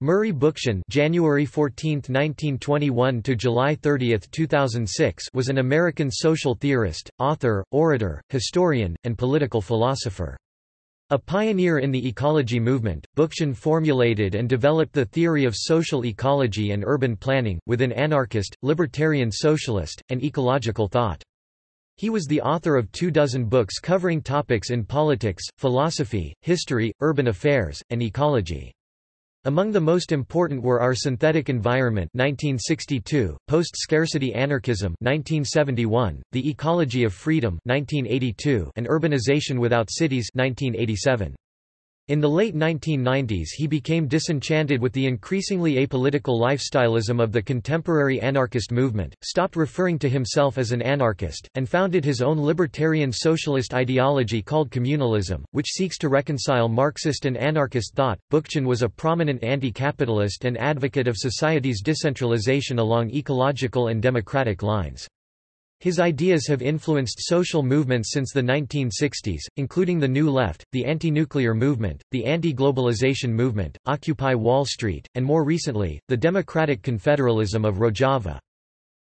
Murray Bookchin January 14, 1921 to July 30, 2006 was an American social theorist, author, orator, historian, and political philosopher. A pioneer in the ecology movement, Bookchin formulated and developed the theory of social ecology and urban planning, within anarchist, libertarian socialist, and ecological thought. He was the author of two dozen books covering topics in politics, philosophy, history, urban affairs, and ecology. Among the most important were Our Synthetic Environment 1962, Post-Scarcity Anarchism 1971, The Ecology of Freedom 1982, and Urbanization Without Cities 1987. In the late 1990s he became disenchanted with the increasingly apolitical lifestyleism of the contemporary anarchist movement, stopped referring to himself as an anarchist, and founded his own libertarian socialist ideology called communalism, which seeks to reconcile Marxist and anarchist thought. Bookchin was a prominent anti-capitalist and advocate of society's decentralization along ecological and democratic lines. His ideas have influenced social movements since the 1960s, including the New Left, the anti-nuclear movement, the anti-globalization movement, Occupy Wall Street, and more recently, the Democratic Confederalism of Rojava.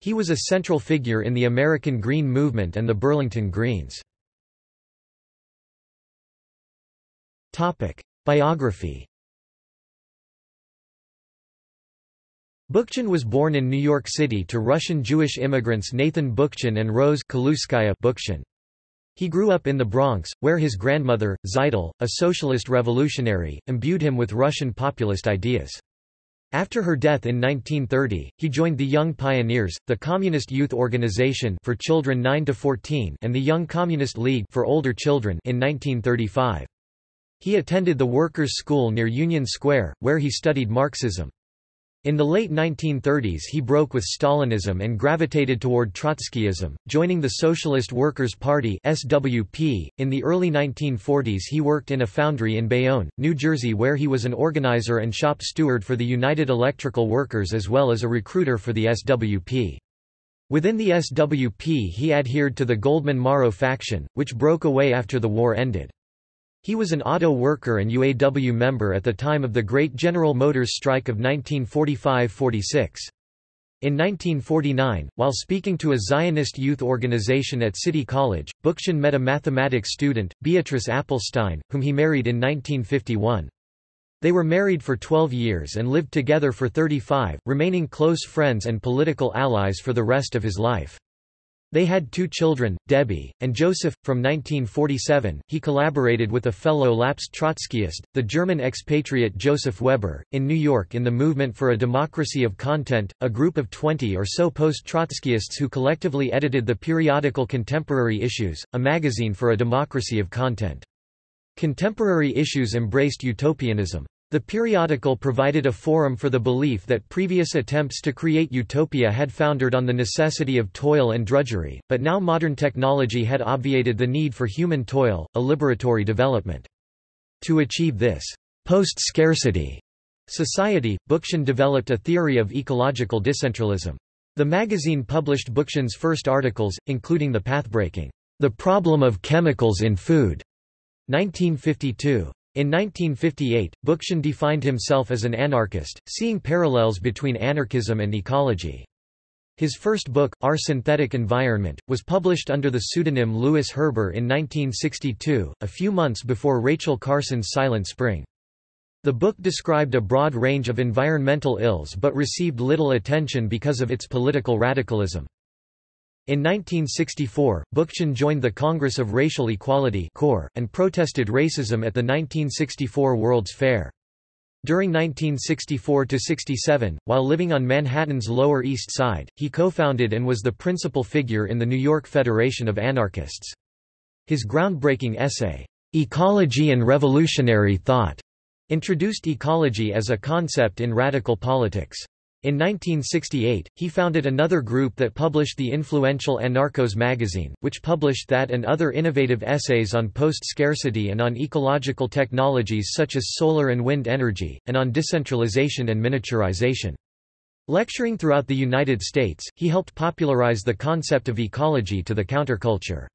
He was a central figure in the American Green Movement and the Burlington Greens. Biography Bookchin was born in New York City to Russian Jewish immigrants Nathan Bookchin and Rose Kaluskaya Bookchin. He grew up in the Bronx, where his grandmother, Zeitel, a socialist revolutionary, imbued him with Russian populist ideas. After her death in 1930, he joined the Young Pioneers, the Communist Youth Organization for children 9 to 14, and the Young Communist League for older children in 1935. He attended the Workers' School near Union Square, where he studied Marxism. In the late 1930s he broke with Stalinism and gravitated toward Trotskyism, joining the Socialist Workers' Party SWP. .In the early 1940s he worked in a foundry in Bayonne, New Jersey where he was an organizer and shop steward for the United Electrical Workers as well as a recruiter for the SWP. Within the SWP he adhered to the Goldman-Morrow faction, which broke away after the war ended. He was an auto worker and UAW member at the time of the Great General Motors strike of 1945–46. In 1949, while speaking to a Zionist youth organization at City College, Bookchin met a mathematics student, Beatrice Appelstein, whom he married in 1951. They were married for 12 years and lived together for 35, remaining close friends and political allies for the rest of his life. They had two children, Debbie, and Joseph. From 1947, he collaborated with a fellow lapsed Trotskyist, the German expatriate Joseph Weber, in New York in the Movement for a Democracy of Content, a group of 20 or so post-Trotskyists who collectively edited the periodical Contemporary Issues, a magazine for a democracy of content. Contemporary Issues embraced utopianism. The periodical provided a forum for the belief that previous attempts to create utopia had foundered on the necessity of toil and drudgery, but now modern technology had obviated the need for human toil, a liberatory development. To achieve this post-scarcity society, Bookchin developed a theory of ecological decentralism. The magazine published Bookchin's first articles, including the pathbreaking, The Problem of Chemicals in Food, 1952. In 1958, Bookchin defined himself as an anarchist, seeing parallels between anarchism and ecology. His first book, Our Synthetic Environment, was published under the pseudonym Lewis Herber in 1962, a few months before Rachel Carson's Silent Spring. The book described a broad range of environmental ills but received little attention because of its political radicalism. In 1964, Bookchin joined the Congress of Racial Equality and protested racism at the 1964 World's Fair. During 1964–67, while living on Manhattan's Lower East Side, he co-founded and was the principal figure in the New York Federation of Anarchists. His groundbreaking essay, "'Ecology and Revolutionary Thought' introduced ecology as a concept in radical politics. In 1968, he founded another group that published the influential Anarchos magazine, which published that and other innovative essays on post-scarcity and on ecological technologies such as solar and wind energy, and on decentralization and miniaturization. Lecturing throughout the United States, he helped popularize the concept of ecology to the counterculture.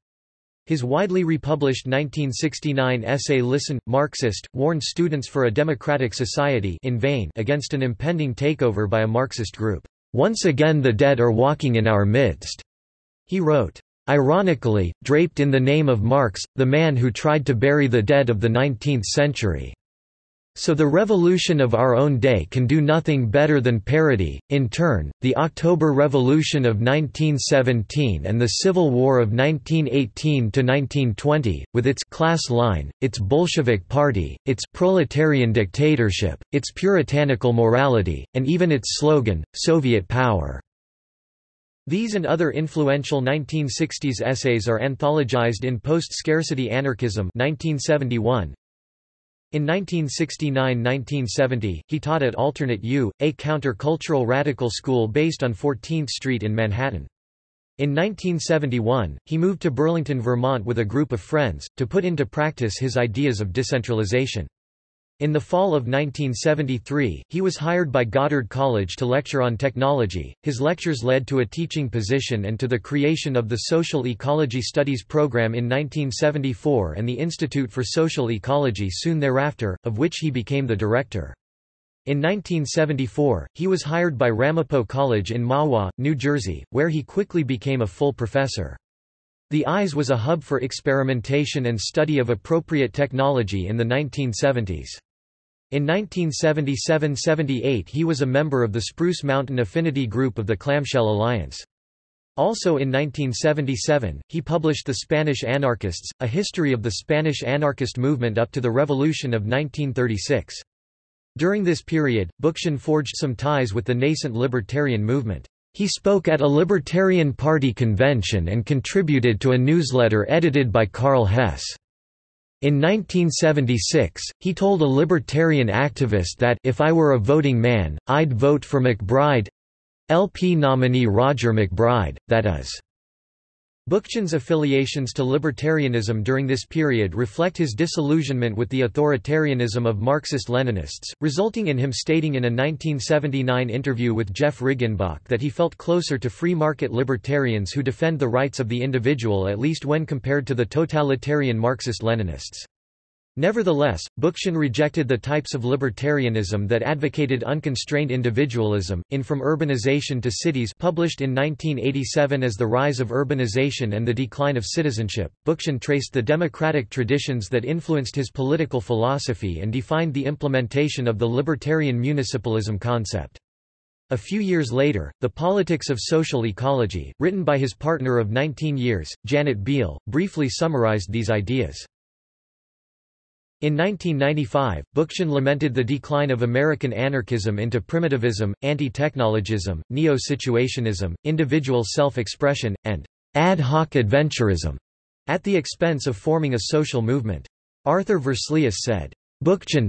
His widely republished 1969 essay Listen, Marxist, warned students for a democratic society in vain against an impending takeover by a Marxist group. Once again the dead are walking in our midst. He wrote, Ironically, draped in the name of Marx, the man who tried to bury the dead of the 19th century. So the revolution of our own day can do nothing better than parody. In turn, the October Revolution of 1917 and the Civil War of 1918 to 1920, with its class line, its Bolshevik party, its proletarian dictatorship, its puritanical morality, and even its slogan, Soviet power. These and other influential 1960s essays are anthologized in Post-Scarcity Anarchism 1971, in 1969–1970, he taught at Alternate U, a counter-cultural radical school based on 14th Street in Manhattan. In 1971, he moved to Burlington, Vermont with a group of friends, to put into practice his ideas of decentralization. In the fall of 1973, he was hired by Goddard College to lecture on technology. His lectures led to a teaching position and to the creation of the Social Ecology Studies program in 1974 and the Institute for Social Ecology soon thereafter, of which he became the director. In 1974, he was hired by Ramapo College in Mahwah, New Jersey, where he quickly became a full professor. The ISE was a hub for experimentation and study of appropriate technology in the 1970s. In 1977–78 he was a member of the Spruce Mountain Affinity Group of the Clamshell Alliance. Also in 1977, he published The Spanish Anarchists, a history of the Spanish anarchist movement up to the Revolution of 1936. During this period, Bookchin forged some ties with the nascent libertarian movement. He spoke at a Libertarian Party convention and contributed to a newsletter edited by Karl Hess. In 1976, he told a libertarian activist that if I were a voting man, I'd vote for MacBride—LP nominee Roger MacBride, that is. Bookchin's affiliations to libertarianism during this period reflect his disillusionment with the authoritarianism of Marxist-Leninists, resulting in him stating in a 1979 interview with Jeff Riggenbach that he felt closer to free market libertarians who defend the rights of the individual at least when compared to the totalitarian Marxist-Leninists. Nevertheless, Bookchin rejected the types of libertarianism that advocated unconstrained individualism. In From Urbanization to Cities, published in 1987 as The Rise of Urbanization and the Decline of Citizenship, Bookchin traced the democratic traditions that influenced his political philosophy and defined the implementation of the libertarian municipalism concept. A few years later, The Politics of Social Ecology, written by his partner of 19 years, Janet Biehl, briefly summarized these ideas. In 1995, Bookchin lamented the decline of American anarchism into primitivism, anti-technologism, neo-situationism, individual self-expression, and ad hoc adventurism, at the expense of forming a social movement. Arthur Versluis said, Bookchin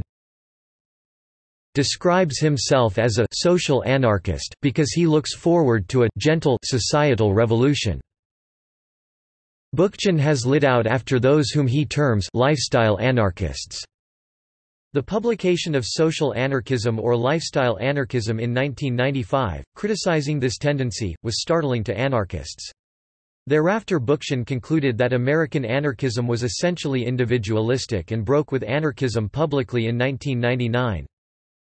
describes himself as a social anarchist because he looks forward to a gentle societal revolution. Bookchin has lit out after those whom he terms lifestyle anarchists. The publication of Social Anarchism or Lifestyle Anarchism in 1995, criticizing this tendency, was startling to anarchists. Thereafter Bookchin concluded that American anarchism was essentially individualistic and broke with anarchism publicly in 1999.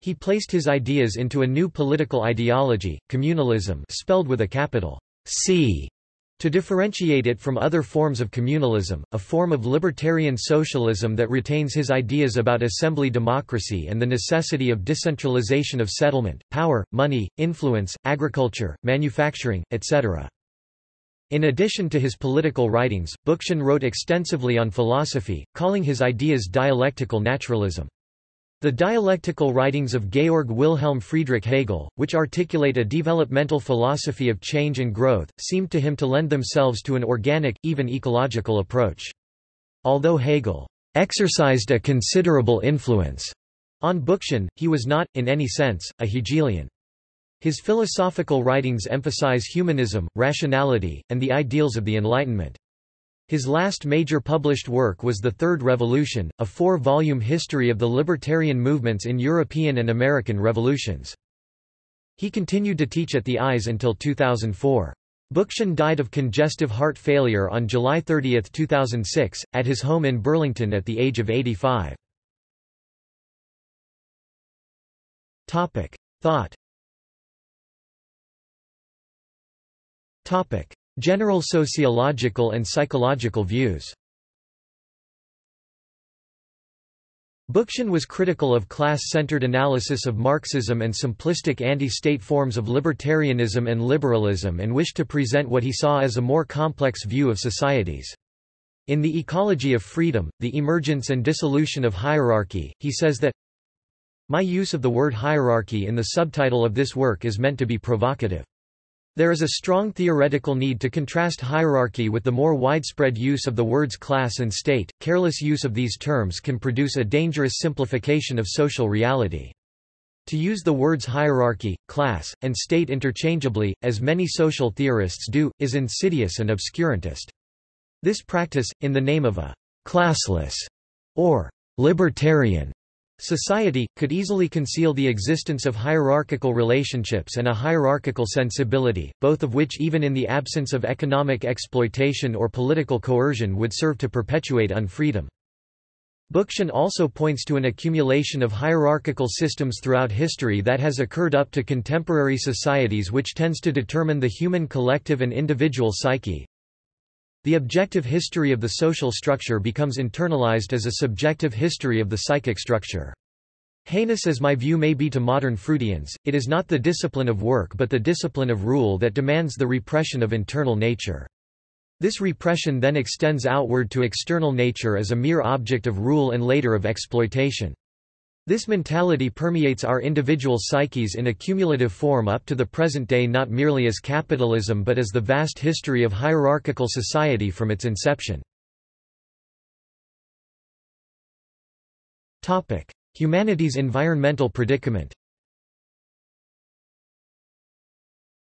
He placed his ideas into a new political ideology, communalism spelled with a capital C to differentiate it from other forms of communalism, a form of libertarian socialism that retains his ideas about assembly democracy and the necessity of decentralization of settlement, power, money, influence, agriculture, manufacturing, etc. In addition to his political writings, Bookchin wrote extensively on philosophy, calling his ideas dialectical naturalism. The dialectical writings of Georg Wilhelm Friedrich Hegel, which articulate a developmental philosophy of change and growth, seemed to him to lend themselves to an organic, even ecological approach. Although Hegel exercised a considerable influence on Bookchin, he was not, in any sense, a Hegelian. His philosophical writings emphasize humanism, rationality, and the ideals of the Enlightenment. His last major published work was The Third Revolution, a four-volume history of the libertarian movements in European and American revolutions. He continued to teach at the ISE until 2004. Bookchin died of congestive heart failure on July 30, 2006, at his home in Burlington at the age of 85. Thought General sociological and psychological views Bookchin was critical of class-centered analysis of Marxism and simplistic anti-state forms of libertarianism and liberalism and wished to present what he saw as a more complex view of societies. In The Ecology of Freedom, The Emergence and Dissolution of Hierarchy, he says that My use of the word hierarchy in the subtitle of this work is meant to be provocative. There is a strong theoretical need to contrast hierarchy with the more widespread use of the words class and state. Careless use of these terms can produce a dangerous simplification of social reality. To use the words hierarchy, class, and state interchangeably, as many social theorists do, is insidious and obscurantist. This practice, in the name of a classless or libertarian Society, could easily conceal the existence of hierarchical relationships and a hierarchical sensibility, both of which even in the absence of economic exploitation or political coercion would serve to perpetuate unfreedom. Bookchin also points to an accumulation of hierarchical systems throughout history that has occurred up to contemporary societies which tends to determine the human collective and individual psyche, the objective history of the social structure becomes internalized as a subjective history of the psychic structure. Heinous as my view may be to modern Freudians, it is not the discipline of work but the discipline of rule that demands the repression of internal nature. This repression then extends outward to external nature as a mere object of rule and later of exploitation. This mentality permeates our individual psyches in a cumulative form up to the present day not merely as capitalism but as the vast history of hierarchical society from its inception. Humanity's environmental predicament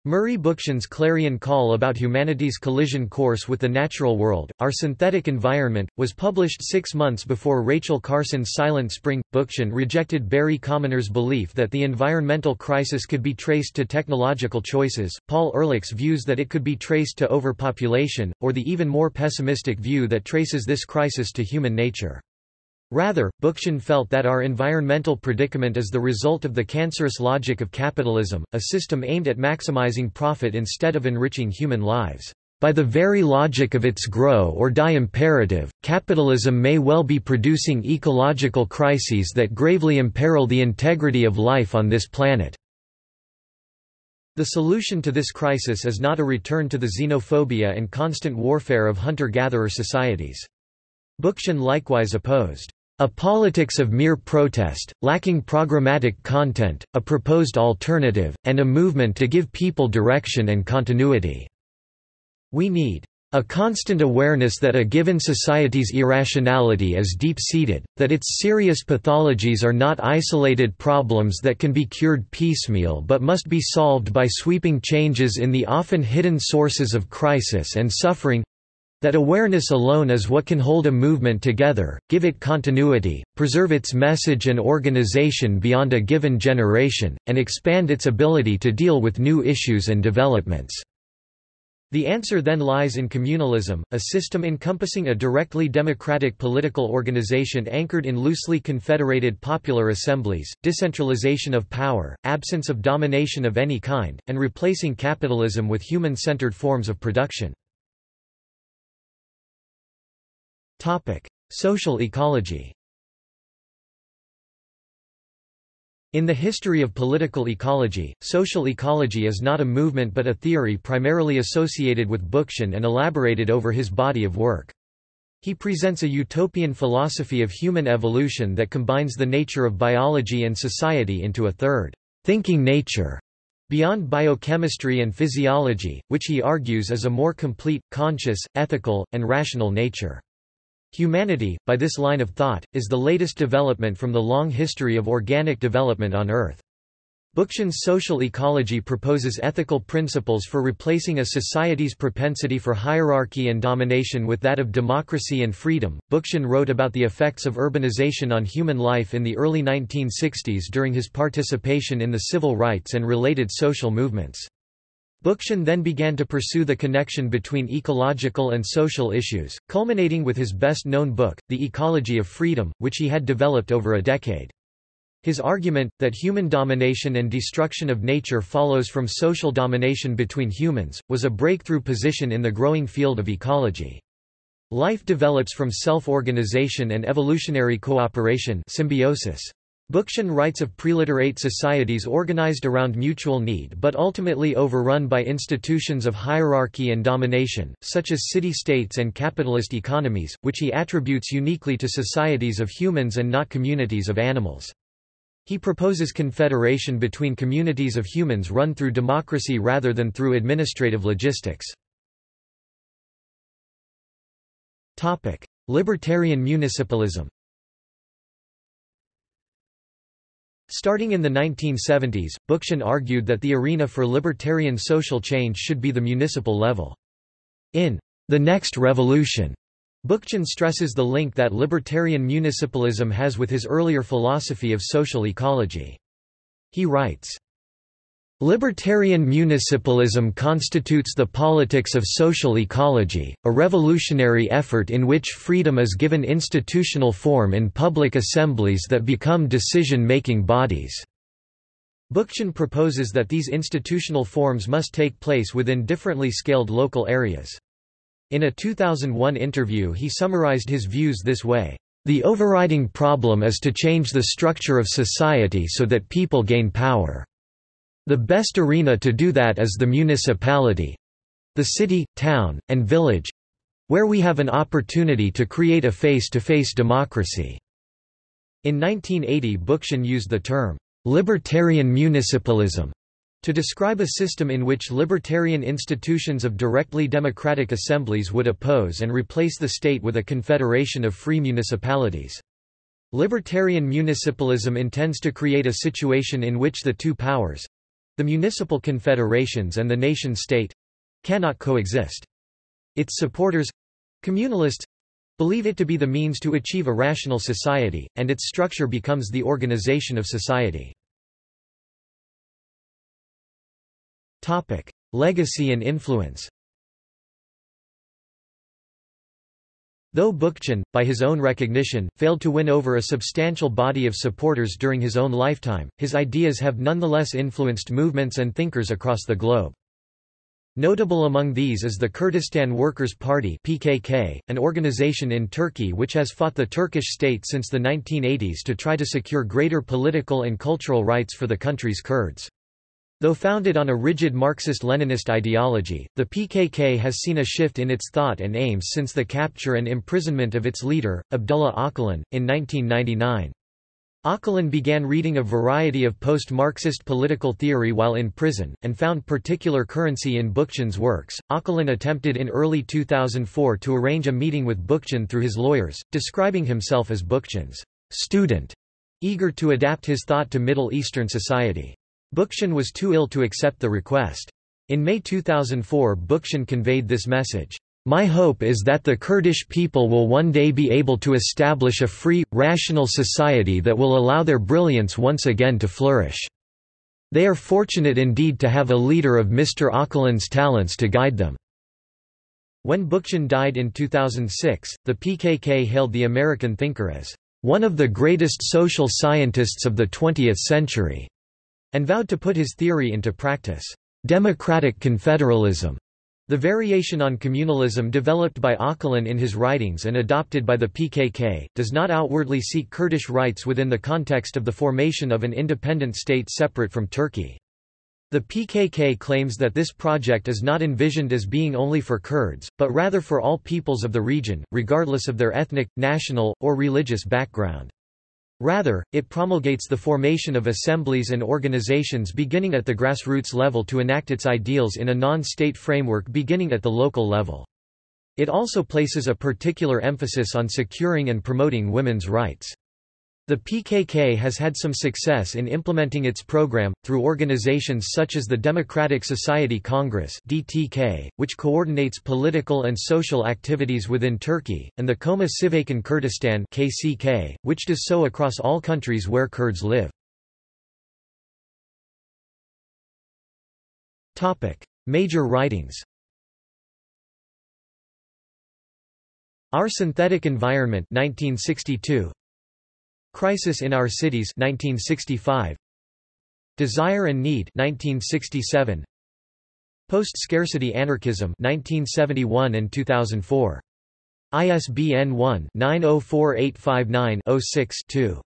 Murray Bookchin's clarion call about humanity's collision course with the natural world, Our Synthetic Environment, was published six months before Rachel Carson's Silent Spring. Bookchin rejected Barry Commoner's belief that the environmental crisis could be traced to technological choices, Paul Ehrlich's views that it could be traced to overpopulation, or the even more pessimistic view that traces this crisis to human nature. Rather, Bookchin felt that our environmental predicament is the result of the cancerous logic of capitalism, a system aimed at maximizing profit instead of enriching human lives. By the very logic of its grow or die imperative, capitalism may well be producing ecological crises that gravely imperil the integrity of life on this planet. The solution to this crisis is not a return to the xenophobia and constant warfare of hunter-gatherer societies. Bookchin likewise opposed a politics of mere protest, lacking programmatic content, a proposed alternative, and a movement to give people direction and continuity. We need a constant awareness that a given society's irrationality is deep-seated, that its serious pathologies are not isolated problems that can be cured piecemeal but must be solved by sweeping changes in the often hidden sources of crisis and suffering, that awareness alone is what can hold a movement together, give it continuity, preserve its message and organization beyond a given generation, and expand its ability to deal with new issues and developments. The answer then lies in communalism, a system encompassing a directly democratic political organization anchored in loosely confederated popular assemblies, decentralization of power, absence of domination of any kind, and replacing capitalism with human-centered forms of production. Topic: Social ecology. In the history of political ecology, social ecology is not a movement but a theory primarily associated with Bookchin and elaborated over his body of work. He presents a utopian philosophy of human evolution that combines the nature of biology and society into a third, thinking nature, beyond biochemistry and physiology, which he argues is a more complete, conscious, ethical, and rational nature. Humanity, by this line of thought, is the latest development from the long history of organic development on Earth. Bookchin's social ecology proposes ethical principles for replacing a society's propensity for hierarchy and domination with that of democracy and freedom. Bookchin wrote about the effects of urbanization on human life in the early 1960s during his participation in the civil rights and related social movements. Bookchin then began to pursue the connection between ecological and social issues, culminating with his best-known book, The Ecology of Freedom, which he had developed over a decade. His argument, that human domination and destruction of nature follows from social domination between humans, was a breakthrough position in the growing field of ecology. Life develops from self-organization and evolutionary cooperation symbiosis. Bookchin writes of preliterate societies organized around mutual need but ultimately overrun by institutions of hierarchy and domination, such as city-states and capitalist economies, which he attributes uniquely to societies of humans and not communities of animals. He proposes confederation between communities of humans run through democracy rather than through administrative logistics. Libertarian municipalism Starting in the 1970s, Bookchin argued that the arena for libertarian social change should be the municipal level. In The Next Revolution, Bookchin stresses the link that libertarian municipalism has with his earlier philosophy of social ecology. He writes, Libertarian municipalism constitutes the politics of social ecology, a revolutionary effort in which freedom is given institutional form in public assemblies that become decision-making bodies. Bookchin proposes that these institutional forms must take place within differently scaled local areas. In a 2001 interview he summarized his views this way, "...the overriding problem is to change the structure of society so that people gain power. The best arena to do that is the municipality—the city, town, and village—where we have an opportunity to create a face-to-face -face democracy." In 1980 Bookchin used the term, "...libertarian municipalism." To describe a system in which libertarian institutions of directly democratic assemblies would oppose and replace the state with a confederation of free municipalities. Libertarian municipalism intends to create a situation in which the two powers—the municipal confederations and the nation-state—cannot coexist. Its supporters—communalists, believe it to be the means to achieve a rational society, and its structure becomes the organization of society. Legacy and influence. Though Bookchin, by his own recognition, failed to win over a substantial body of supporters during his own lifetime, his ideas have nonetheless influenced movements and thinkers across the globe. Notable among these is the Kurdistan Workers' Party PKK, an organization in Turkey which has fought the Turkish state since the 1980s to try to secure greater political and cultural rights for the country's Kurds. Though founded on a rigid Marxist-Leninist ideology, the PKK has seen a shift in its thought and aims since the capture and imprisonment of its leader, Abdullah Öcalan, in 1999. Öcalan began reading a variety of post-Marxist political theory while in prison, and found particular currency in Bookchin's works. Öcalan attempted in early 2004 to arrange a meeting with Bookchin through his lawyers, describing himself as Bookchin's student, eager to adapt his thought to Middle Eastern society. Bookchin was too ill to accept the request. In May 2004 Bookchin conveyed this message, "...my hope is that the Kurdish people will one day be able to establish a free, rational society that will allow their brilliance once again to flourish. They are fortunate indeed to have a leader of Mr. Öcalan's talents to guide them." When Bookchin died in 2006, the PKK hailed the American thinker as, "...one of the greatest social scientists of the 20th century." And vowed to put his theory into practice. Democratic confederalism, the variation on communalism developed by Öcalan in his writings and adopted by the PKK, does not outwardly seek Kurdish rights within the context of the formation of an independent state separate from Turkey. The PKK claims that this project is not envisioned as being only for Kurds, but rather for all peoples of the region, regardless of their ethnic, national, or religious background. Rather, it promulgates the formation of assemblies and organizations beginning at the grassroots level to enact its ideals in a non-state framework beginning at the local level. It also places a particular emphasis on securing and promoting women's rights. The PKK has had some success in implementing its program, through organizations such as the Democratic Society Congress DTK, which coordinates political and social activities within Turkey, and the Koma Civakên Kurdistan KCK, which does so across all countries where Kurds live. Major writings Our Synthetic Environment 1962 Crisis in Our Cities 1965 Desire and Need 1967 Post-Scarcity Anarchism 1971 and 2004 ISBN 1-904859-06-2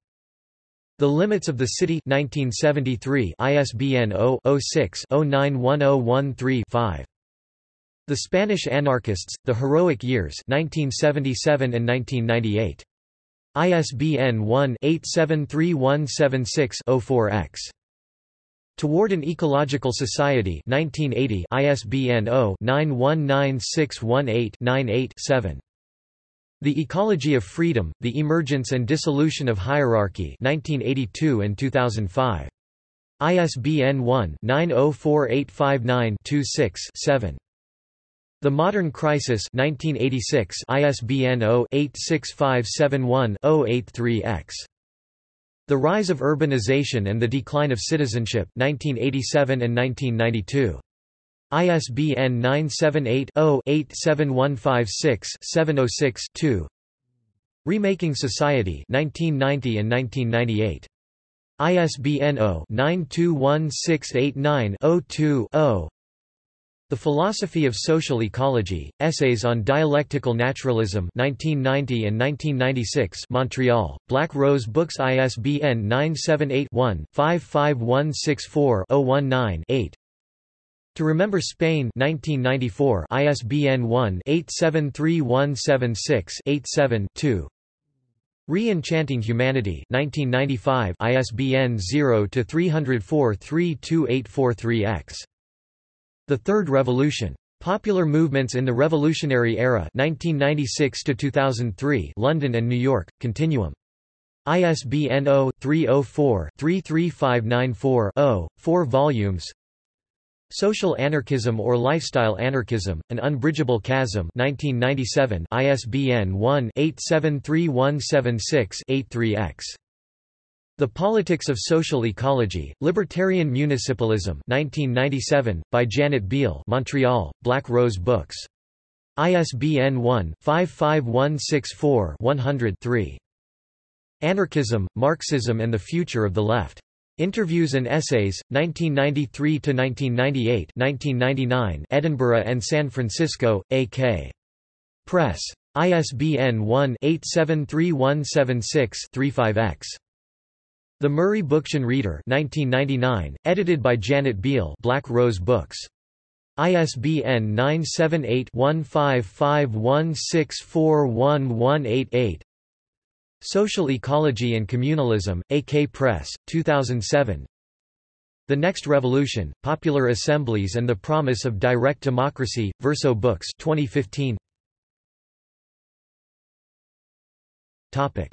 The Limits of the City 1973 ISBN 0-06-091013-5 The Spanish Anarchists, The Heroic Years 1977 and 1998 ISBN 1-873176-04-X. Toward an Ecological Society 1980 ISBN 0-919618-98-7. The Ecology of Freedom, The Emergence and Dissolution of Hierarchy 1982 and 2005. ISBN 1-904859-26-7. The Modern Crisis 1986 ISBN 0-86571-083-X. The Rise of Urbanization and the Decline of Citizenship 1987 and 1992. ISBN 978-0-87156-706-2 Remaking Society 1990 and 1998. ISBN 0-921689-02-0 the Philosophy of Social Ecology, Essays on Dialectical Naturalism 1990 and 1996 Montreal, Black Rose Books ISBN 978-1-55164-019-8 To Remember Spain 1994 ISBN 1-873176-87-2 Re-Enchanting Humanity 1995 ISBN 0-304-32843-X the Third Revolution. Popular movements in the Revolutionary Era 1996 2003 London and New York, Continuum. ISBN 0-304-33594-0, 4 volumes Social Anarchism or Lifestyle Anarchism, An Unbridgeable Chasm 1997 ISBN 1-873176-83-X. The Politics of Social Ecology, Libertarian Municipalism 1997, by Janet Biehl Montreal, Black Rose Books. ISBN 1-55164-100-3. Anarchism, Marxism and the Future of the Left. Interviews and Essays, 1993–1998 1999 Edinburgh and San Francisco, A.K. Press. ISBN 1-873176-35-X. The Murray Bookchin Reader 1999, edited by Janet Biehl Black Rose Books. ISBN 978-1551641188 Social Ecology and Communalism, AK Press, 2007 The Next Revolution, Popular Assemblies and the Promise of Direct Democracy, Verso Books 2015 Topic.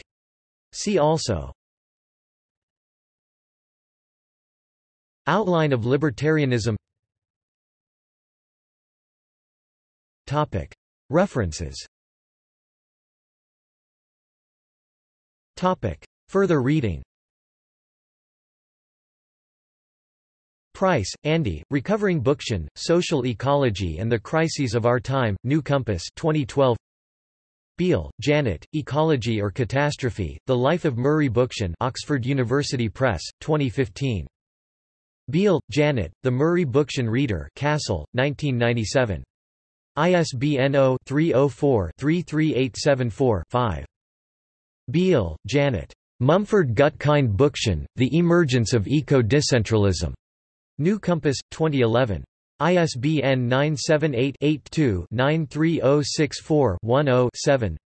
See also Outline of libertarianism. References. Further reading. Price, Andy, Recovering Bookchin, Social Ecology and the Crises of Our Time, New Compass 2012. Biehl, Janet, Ecology or Catastrophe, The Life of Murray Bookchin Oxford University Press, 2015. Biehl, Janet, The Murray Bookchin Reader Cassel, 1997. ISBN 0-304-33874-5. Biehl, Janet. Mumford Gutkind Bookchin, The Emergence of Eco-Decentralism. New Compass, 2011. ISBN 978-82-93064-10-7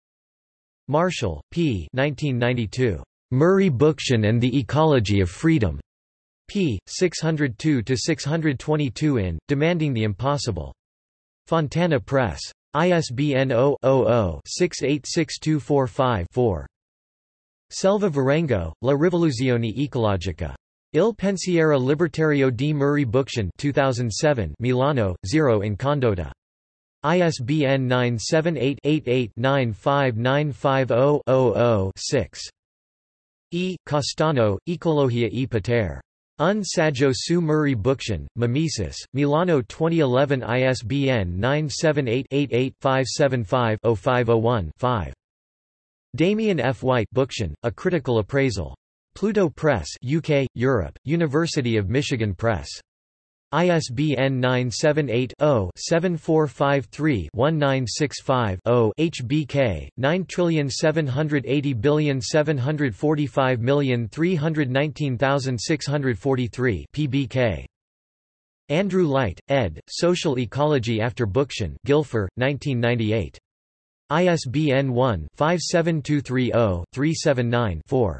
Marshall, P. 1992. Murray Bookchin and the Ecology of Freedom p. 602–622 in, Demanding the Impossible. Fontana Press. ISBN 0-00-686245-4. Selva Varengo, La Rivoluzione Ecologica. Il pensiero libertario di Murray Bookchin 2007 Milano, Zero in Condotta. ISBN 978-88-95950-00-6. E. Costano, Ecologia e Potere. Un Saggio su Murray Bookchin, Mimesis, Milano 2011 ISBN 978-88-575-0501-5. Damien F. White Bookchin, A Critical Appraisal. Pluto Press UK, Europe, University of Michigan Press. ISBN 978-0-7453-1965-0 HBK, 9780780319319,643 PBK. Andrew Light, ed., Social Ecology After Bookchin Guilford, 1998. ISBN 1-57230-379-4.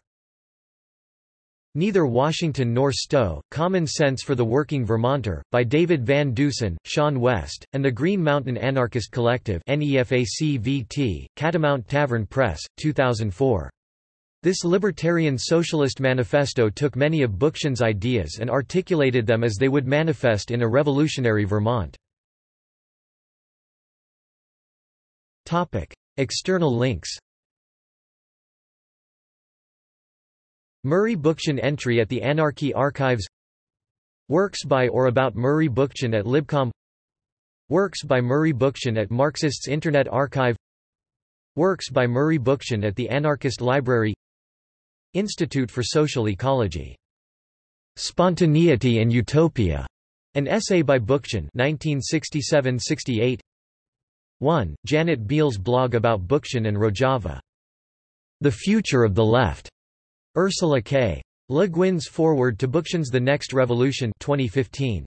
Neither Washington nor Stowe, Common Sense for the Working Vermonter, by David Van Dusen, Sean West, and the Green Mountain Anarchist Collective (NEFACVT), Catamount Tavern Press, 2004. This libertarian socialist manifesto took many of Bookchin's ideas and articulated them as they would manifest in a revolutionary Vermont. External links Murray Bookchin entry at the Anarchy Archives Works by or about Murray Bookchin at Libcom Works by Murray Bookchin at Marxists Internet Archive Works by Murray Bookchin at the Anarchist Library Institute for Social Ecology. Spontaneity and Utopia. An essay by Bookchin 1967–68 1. Janet Biehl's blog about Bookchin and Rojava. The Future of the Left. Ursula K. Le Guin's Foreword to Bookchin's The Next Revolution 2015.